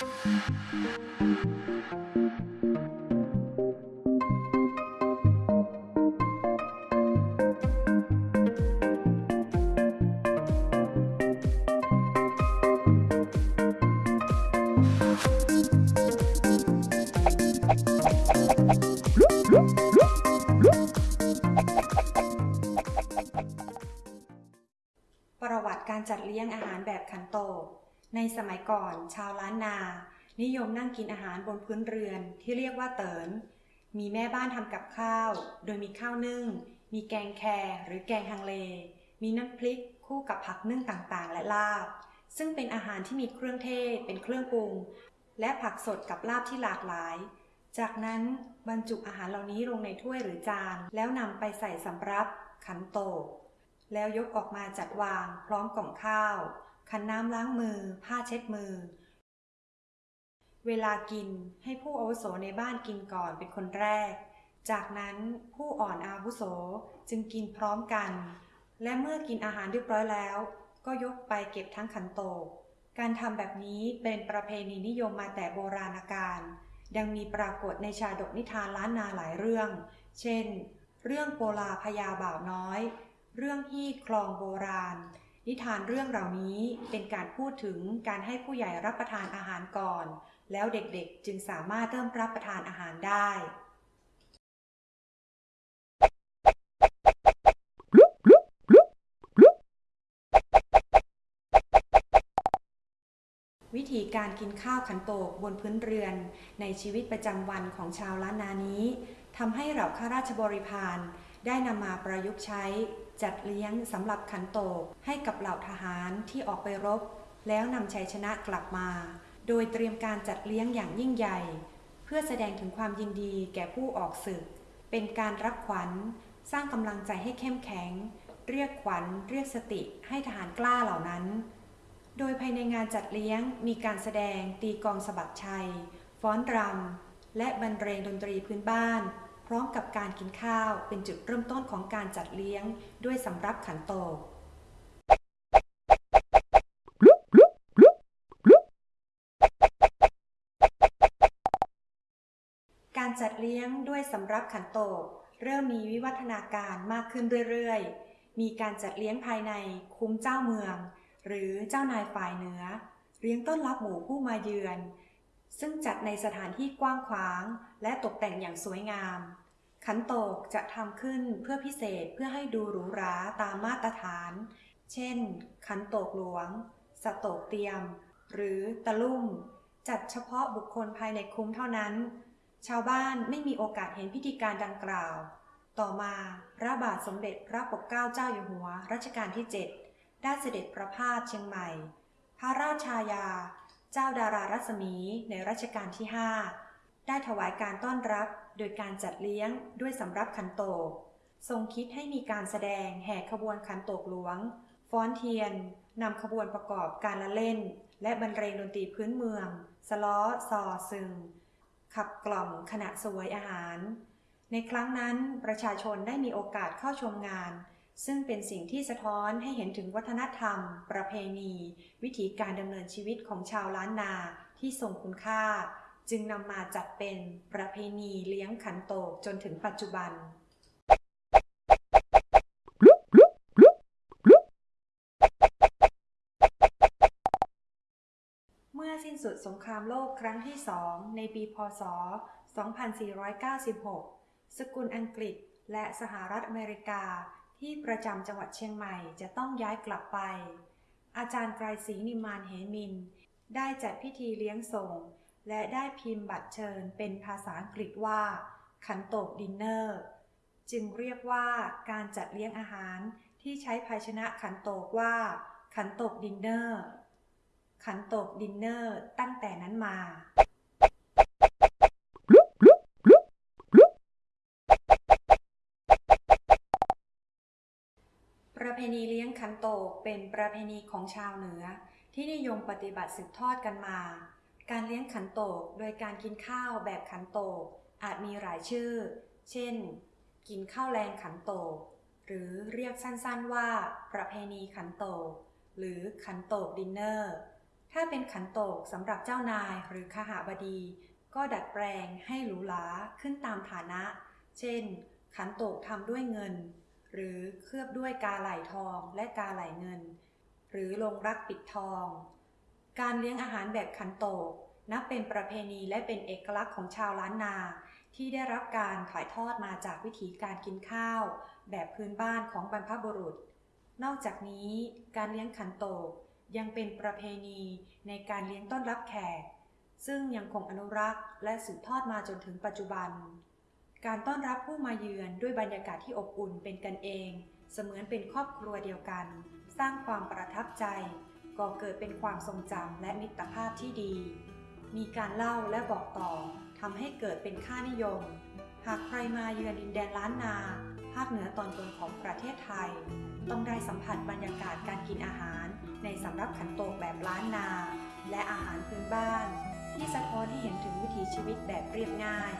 ประวัติการจัดเลี้ยงอาหารแบบขันโต ในสมัยก่อนชาวล้านนา นิยมนั่งกินอาหารบนพื้นเรือนที่เรียกว่าเตินมีแม่บ้านทำกับข้าว โดยมีข้าวนึ่ง มีแกงแครหรือแกงฮังเล มีน้ำพริกคู่กับผักนึ่งต่างๆ และลาบ ซึ่งเป็นอาหารที่มีเครื่องเทศ เป็นเครื่องปรุง และผักสดกับลาบที่หลากหลาย จากนั้นบรรจุอาหารเหล่านี้ลงในถ้วยหรือจาน แล้วนำไปใส่สำรับขันโตก แล้วยกออกมาจัดวางพร้อมกล่องข้าว ขันน้ำล้างมือ ผ้าเช็ดมือ เวลากินให้ผู้อาวุโสในบ้านกินก่อนเป็นคนแรก จากนั้นผู้อ่อนอาวุโสจึงกินพร้อมกัน และเมื่อกินอาหารเรียบร้อยแล้ว ก็ยกไปเก็บทั้งขันโตก การทำแบบนี้เป็นประเพณีนิยมมาแต่โบราณกาลดังมีปรากฏในชาดกนิทานล้านนาหลายเรื่อง เช่น เรื่องโปลาพญาบ่าวน้อย เรื่องฮี่คลองโบราณ นิทานเรื่องเหล่านี้เป็นการพูดถึงการให้ผู้ใหญ่รับประทานอาหารก่อน แล้วเด็กๆจึงสามารถเริ่มรับประทานอาหารได้วิธีการกินข้าวขันโตกบนพื้นเรือน ในชีวิตประจำวันของชาวล้านนานี้ทำให้เหล่าข้าราชบริพารได้นำมาประยุกต์ใช้ จัดเลี้ยงสำหรับขันโตกให้กับเหล่าทหารที่ออกไปรบ แล้วนำชัยชนะกลับมา โดยเตรียมการจัดเลี้ยงอย่างยิ่งใหญ่ เพื่อแสดงถึงความยินดีแก่ผู้ออกศึก เป็นการรับขวัญ สร้างกำลังใจให้เข้มแข็ง เรียกขวัญ เรียกสติให้ทหารกล้าเหล่านั้น โดยภายในงานจัดเลี้ยงมีการแสดงตีกองสะบัดชัย ฟ้อนรำและบรรเลงดนตรีพื้นบ้าน ร้อมกับการกินข้าวเป็นจุดเริ่มต้นของการจัดเลี้ยงด้วยสำรับขันโตกการจัดเลี้ยงด้วยสำรับขันโตก เริ่มมีวิวัฒนาการมากขึ้นเรื่อยๆ มีการจัดเลี้ยงภายในคุ้มเจ้าเมือง หรือเจ้านายฝ่ายเหนือ เลี้ยงต้อนรับหมู่ผู้มาเยือน ซึ่งจัดในสถานที่กว้างขวาง และตกแต่งอย่างสวยงาม ขันโตกจะทำขึ้นเพื่อพิเศษเพื่อให้ดูหรูหราตามมาตรฐาน เช่น ขันโตกหลวง สโตกเตียม หรือตะลุ่ม จัดเฉพาะบุคคลภายในคุ้มเท่านั้น ชาวบ้านไม่มีโอกาสเห็นพิธีการดังกล่าว ต่อมาพระบาทสมเด็จพระปกเกล้าเจ้าอยู่หัวรัชกาลที่ 7 ได้เสด็จประพาสเชียงใหม่ พระราชายา เจ้าดารารัศมีในรัชกาลที่ 5 ได้ถวายการต้อนรับ โดยการจัดเลี้ยงด้วยสำรับขันโตก ทรงคิดให้มีการแสดงแห่ขบวนขันโตกหลวง ฟ้อนเทียนนำขบวนประกอบการละเล่น และบรรเลงดนตรีพื้นเมือง สล้อซอซึง ขับกล่อมขณะสวยอาหาร ในครั้งนั้นประชาชนได้มีโอกาสเข้าชมงาน ซึ่งเป็นสิ่งที่สะท้อนให้เห็นถึงวัฒนธรรม ประเพณี วิถีการดำเนินชีวิตของชาวล้านนาที่ทรงคุณค่า จึงนำมาจัดเป็นประเพณีเลี้ยงขันโตกจนถึงปัจจุบัน เมื่อสิ้นสุดสงครามโลกครั้งที่สองในปีพศ 2496 สกุลอังกฤษและสหรัฐอเมริกาที่ประจำจังหวัดเชียงใหม่จะต้องย้ายกลับไป อาจารย์ไกรศรีนิมานเหมิน ได้จัดพิธีเลี้ยงส่ง และได้พิมพ์บัตรเชิญเป็นภาษาอังกฤษว่า ขันโตกดินเนอร์ จึงเรียกว่าการจัดเลี้ยงอาหารที่ใช้ภาชนะขันโตกว่า ขันโตกดินเนอร์ ขันโตกดินเนอร์ตั้งแต่นั้นมาประเพณีเลี้ยงขันโตกเป็นประเพณีของชาวเหนือ ที่นิยมปฏิบัติสืบทอดกันมา การเลี้ยงขันโตกโดยการกินข้าวแบบขันโตกอาจมีหลายชื่อ เช่น กินข้าวแลงขันโตกหรือเรียกสั้นๆว่า ประเพณีขันโตกหรือขันโตกดินเนอร์ ถ้าเป็นขันโตกสำหรับเจ้านายหรือขหาบดี ก็ดัดแปลงให้หรูหราขึ้นตามฐานะ เช่น ขันโตกทำด้วยเงิน หรือเคลือบด้วยกาไหลทองและกาไหลเงิน หรือลงรักปิดทอง การเลี้ยงอาหารแบบขันโตกนับเป็นประเพณีและเป็นเอกลักษณ์ของชาวล้านนา ที่ได้รับการถ่ายทอดมาจากวิธีการกินข้าว แบบพื้นบ้านของบรรพบุรุษ นอกจากนี้การเลี้ยงขันโตกยังเป็นประเพณีในการเลี้ยงต้อนรับแขก ซึ่งยังคงอนุรักษ์และสืบทอดมาจนถึงปัจจุบัน การต้อนรับผู้มาเยือนด้วยบรรยากาศที่อบอุ่นเป็นกันเอง เสมือนเป็นครอบครัวเดียวกัน สร้างความประทับใจ ก่อเกิดเป็นความทรงจำและมิตรภาพที่ดี มีการเล่าและบอกต่อทำให้เกิดเป็นค่านิยม หากใครมาเยือนดินแดนล้านนา ภาคเหนือตอนบนของประเทศไทย ต้องได้สัมผัสบรรยากาศการกินอาหาร ในสำรับขันโตกแบบล้านนา และอาหารพื้นบ้าน ที่สะท้อนให้เห็นถึงวิถีชีวิตแบบเรียบง่าย